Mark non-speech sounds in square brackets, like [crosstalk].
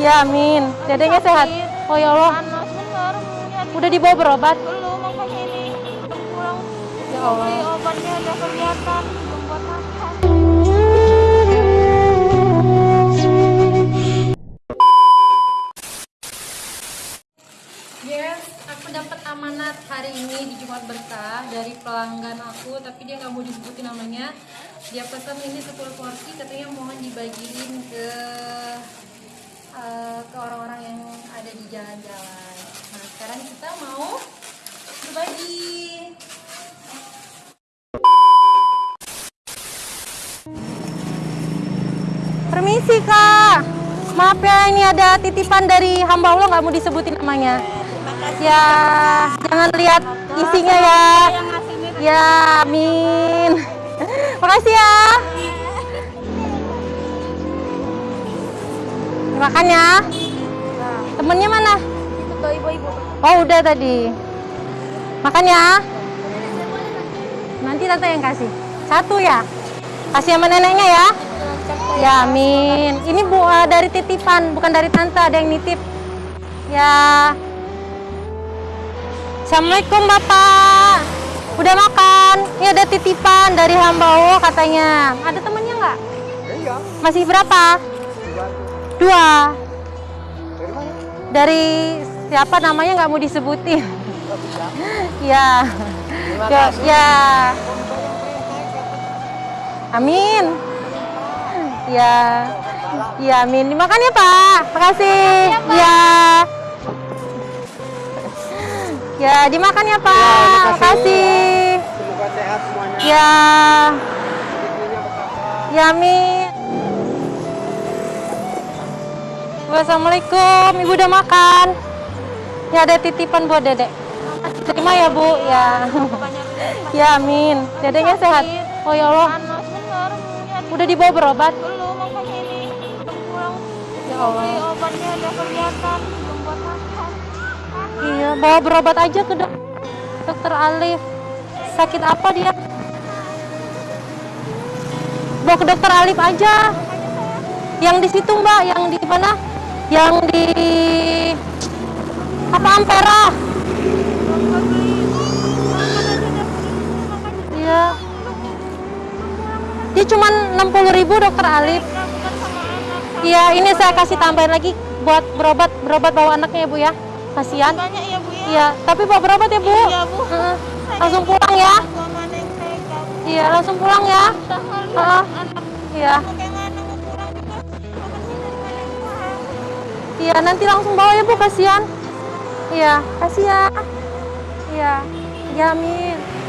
Ya amin. Dedenya sehat. Oh ya Allah. Panas bener. Lihat Udah dibawa berobat? belum makanya ini pulang. Ya Allah. obatnya udah kelihatan. Yes, aku dapat amanat hari ini di Jumat Berkah dari pelanggan aku, tapi dia nggak mau disebutin namanya. Dia pesan ini 10 porsi, katanya mohon dibagiin ke eh, ke orang-orang yang ada di jalan-jalan. Nah, sekarang kita mau berbagi. Permisi kak, maaf ya ini ada titipan dari hamba Allah nggak mau disebutin namanya. Ya, jangan lihat isinya ya. Ya, amin. [laughs] Makasih ya. Makan ya. Temennya mana? Itu ibu-ibu. Oh udah tadi. Makan ya. Nanti tante yang kasih. Satu ya. Kasih sama neneknya ya. Ya amin. Ini bu eh, dari titipan, bukan dari tante. Ada yang nitip. Ya. Assalamualaikum bapak. Udah makan? Ini ada titipan dari hamba Allah katanya. Ada temennya nggak? Iya, Masih berapa? Dua. Dari siapa namanya nggak mau disebutin? ya. ya. Ya. Amin. Ya. Ya, amin. Dimakan ya, Pak. Makasih. Ya. Ya, dimakan ya, Pak. Makasih. Semoga sehat semuanya. Ya. Ya, amin. Wassalamualaikum, ibu udah makan. Ya ada titipan buat dedek. Terima ya bu, ya. [laughs] ya amin. Dedeknya sehat. Oh ya Allah, udah dibawa berobat. belum makanya ini. Ya Allah. obatnya kelihatan. Iya, bawa berobat aja ke dok dokter Alif. Sakit apa dia? Bawa ke dokter Alif aja. Yang di situ mbak, yang di mana? Yang di apa Ampera? Iya. Dia cuma 60.000 ribu dokter Alif. Iya, ini saya kasih tambahin lagi buat berobat berobat bawa anaknya ya bu ya. Kasihan. Banyak ya bu ya. Iya, tapi bawa berobat ya bu. Iya, Bu. Langsung pulang ya. Iya, langsung pulang ya. Anak Iya, iya nanti langsung bawa ya bu, kasihan. Iya, kasih ya. Iya, ya amin.